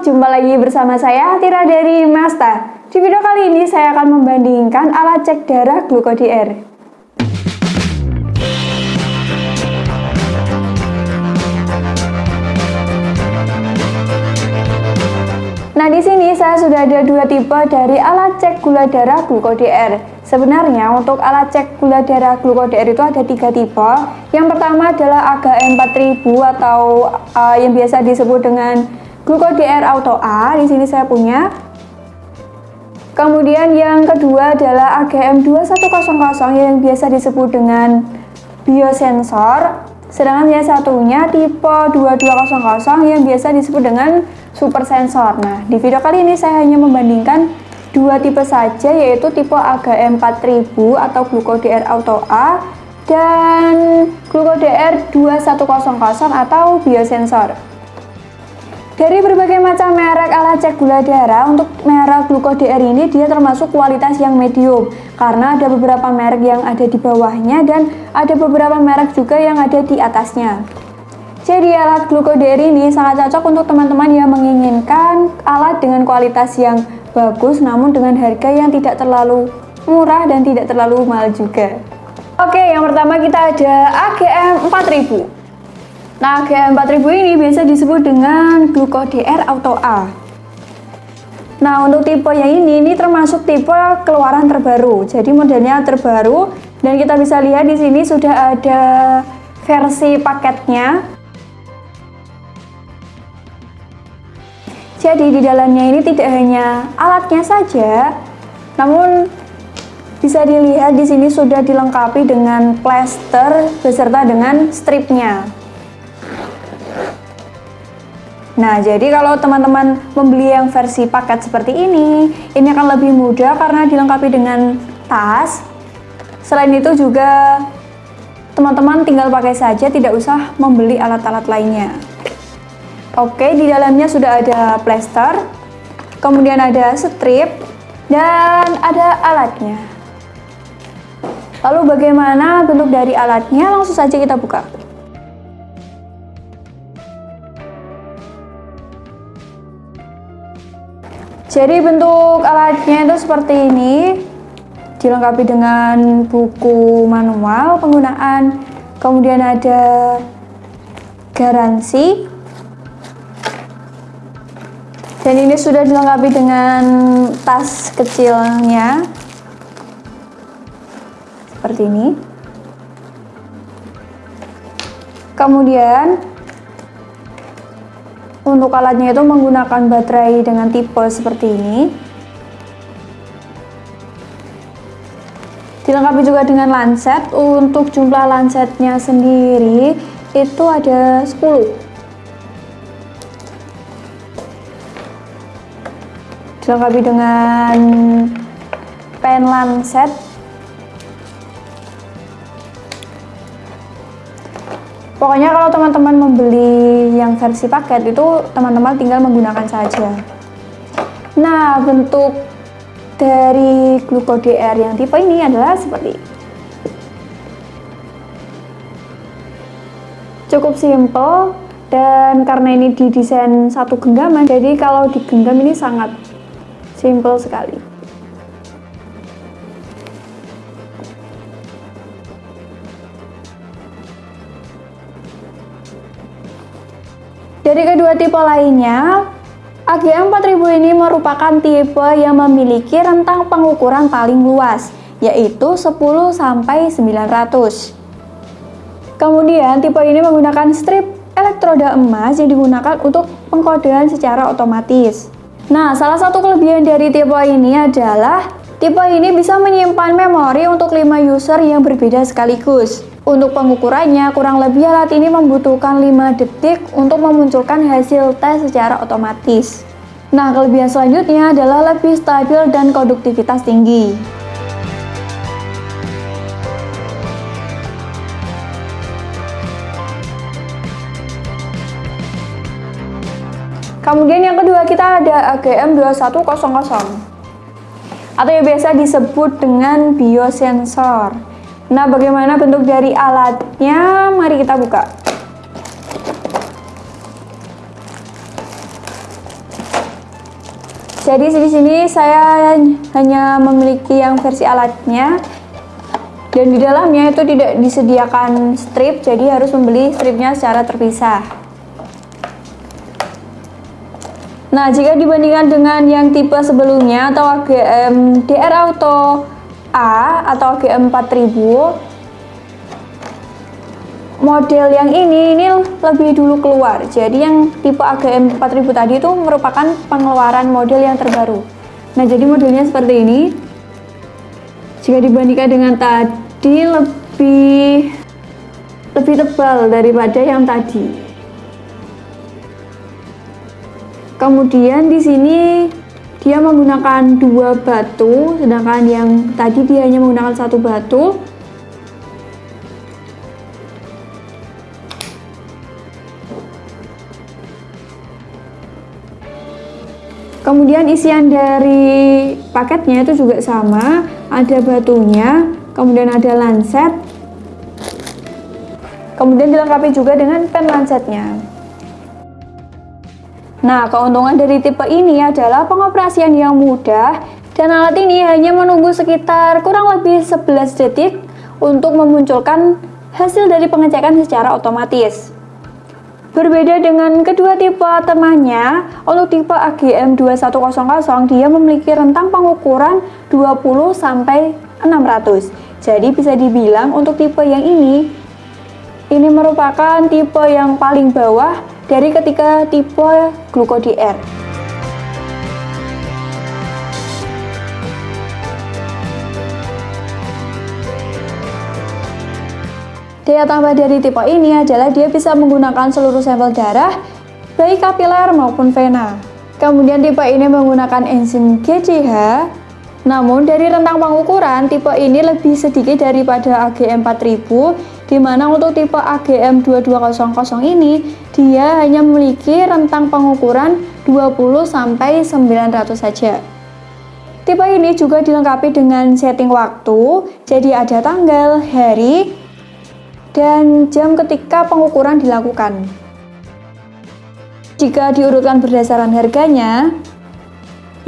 jumpa lagi bersama saya Tira dari Masta. Di video kali ini saya akan membandingkan alat cek darah GlucoDR. Nah, di sini saya sudah ada dua tipe dari alat cek gula darah GlucoDR. Sebenarnya untuk alat cek gula darah GlucoDR itu ada tiga tipe. Yang pertama adalah AGM 4000 atau uh, yang biasa disebut dengan GlucoDR Auto A, di sini saya punya. Kemudian yang kedua adalah AGM 2100 yang biasa disebut dengan biosensor. Sedangkan yang satunya tipe 2200 yang biasa disebut dengan super sensor. Nah, di video kali ini saya hanya membandingkan dua tipe saja yaitu tipe AGM 4000 atau GlucoDR Auto A dan GlucoDR 2100 atau biosensor. Dari berbagai macam merek alat cek gula darah, untuk merek GlucoDR ini dia termasuk kualitas yang medium karena ada beberapa merek yang ada di bawahnya dan ada beberapa merek juga yang ada di atasnya. Jadi alat GlucoDR ini sangat cocok untuk teman-teman yang menginginkan alat dengan kualitas yang bagus namun dengan harga yang tidak terlalu murah dan tidak terlalu mahal juga. Oke, yang pertama kita ada AGM 4000. Nah, GM4000 ini biasa disebut dengan GlucoDR Auto A. Nah, untuk tipe yang ini, ini termasuk tipe keluaran terbaru. Jadi modelnya terbaru dan kita bisa lihat di sini sudah ada versi paketnya. Jadi di dalamnya ini tidak hanya alatnya saja, namun bisa dilihat di sini sudah dilengkapi dengan plester beserta dengan stripnya. Nah, jadi kalau teman-teman membeli yang versi paket seperti ini, ini akan lebih mudah karena dilengkapi dengan tas. Selain itu juga teman-teman tinggal pakai saja, tidak usah membeli alat-alat lainnya. Oke, di dalamnya sudah ada plester, kemudian ada strip, dan ada alatnya. Lalu bagaimana bentuk dari alatnya? Langsung saja kita buka. Jadi bentuk alatnya itu seperti ini, dilengkapi dengan buku manual penggunaan, kemudian ada garansi, dan ini sudah dilengkapi dengan tas kecilnya, seperti ini. Kemudian untuk alatnya itu menggunakan baterai dengan tipe seperti ini. Dilengkapi juga dengan lancet. Untuk jumlah lancetnya sendiri itu ada 10. Dilengkapi dengan pen lancet Pokoknya kalau teman-teman membeli yang versi paket itu teman-teman tinggal menggunakan saja. Nah, bentuk dari GlucoDR yang tipe ini adalah seperti cukup simple dan karena ini didesain satu genggaman jadi kalau digenggam ini sangat simple sekali Dari kedua tipe lainnya, AGM 4000 ini merupakan tipe yang memiliki rentang pengukuran paling luas, yaitu 10 sampai 900. Kemudian tipe ini menggunakan strip elektroda emas yang digunakan untuk pengkodean secara otomatis. Nah, salah satu kelebihan dari tipe ini adalah tipe ini bisa menyimpan memori untuk 5 user yang berbeda sekaligus. Untuk pengukurannya, kurang lebih alat ini membutuhkan 5 detik untuk memunculkan hasil tes secara otomatis. Nah, kelebihan selanjutnya adalah lebih stabil dan konduktivitas tinggi. Kemudian yang kedua kita ada AGM 2100 atau yang biasa disebut dengan biosensor. Nah, bagaimana bentuk dari alatnya? Mari kita buka. jadi di sini saya hanya memiliki yang versi alatnya dan di dalamnya itu tidak disediakan strip jadi harus membeli stripnya secara terpisah nah jika dibandingkan dengan yang tipe sebelumnya atau AGM DR Auto A atau AGM 4000 model yang ini ini lebih dulu keluar. Jadi yang tipe AGM 4000 tadi itu merupakan pengeluaran model yang terbaru. Nah jadi modelnya seperti ini. Jika dibandingkan dengan tadi lebih lebih tebal daripada yang tadi. Kemudian di sini dia menggunakan dua batu sedangkan yang tadi dia hanya menggunakan satu batu. Kemudian isian dari paketnya itu juga sama. Ada batunya kemudian ada lanset kemudian dilengkapi juga dengan pen lansetnya nah keuntungan dari tipe ini adalah pengoperasian yang mudah dan alat ini hanya menunggu sekitar kurang lebih 11 detik untuk memunculkan hasil dari pengecekan secara otomatis Berbeda dengan kedua tipe temannya, untuk tipe AGM 2100 dia memiliki rentang pengukuran 20 sampai 600. Jadi bisa dibilang untuk tipe yang ini ini merupakan tipe yang paling bawah dari ketiga tipe Gluco DR. Daya tambah dari tipe ini adalah dia bisa menggunakan seluruh sampel darah, baik kapiler maupun vena. Kemudian tipe ini menggunakan enzim GCH, namun dari rentang pengukuran tipe ini lebih sedikit daripada AGM 4000, di mana untuk tipe AGM 2200 ini dia hanya memiliki rentang pengukuran 20 sampai 900 saja. Tipe ini juga dilengkapi dengan setting waktu, jadi ada tanggal, hari, dan jam ketika pengukuran dilakukan. Jika diurutkan berdasarkan harganya,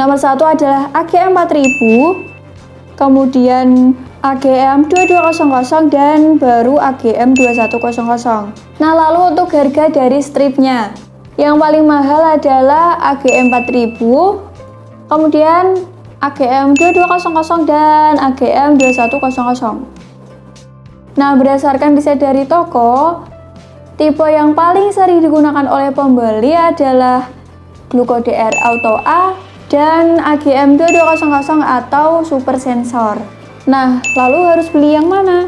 nomor satu adalah AGM 4000, kemudian AGM 2200 dan baru AGM 2100. Nah, lalu untuk harga dari stripnya, yang paling mahal adalah AGM 4000, kemudian AGM 2200 dan AGM 2100. Nah, berdasarkan riset dari toko, tipe yang paling sering digunakan oleh pembeli adalah Gluco DR Auto A dan AGM 2200 atau Super Sensor. Nah, lalu harus beli yang mana?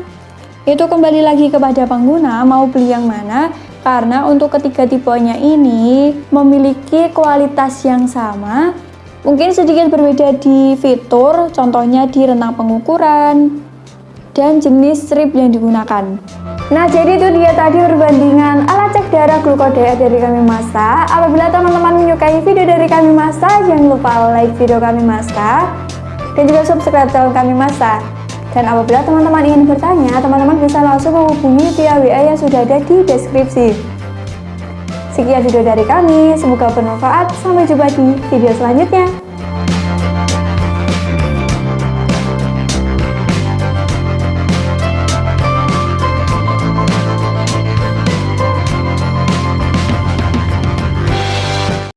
Itu kembali lagi kepada pengguna mau beli yang mana karena untuk ketiga tipenya ini memiliki kualitas yang sama mungkin sedikit berbeda di fitur contohnya di rentang pengukuran dan jenis strip yang digunakan. Nah, jadi itu dia tadi perbandingan alat cek darah glukodia dari kami Masa. Apabila teman-teman menyukai video dari kami Masa, jangan lupa like video kami Masa dan juga subscribe channel kami Masa. Dan apabila teman-teman ingin bertanya, teman-teman bisa langsung menghubungi via WA yang sudah ada di deskripsi. Sekian video dari kami, semoga bermanfaat. Sampai jumpa di video selanjutnya.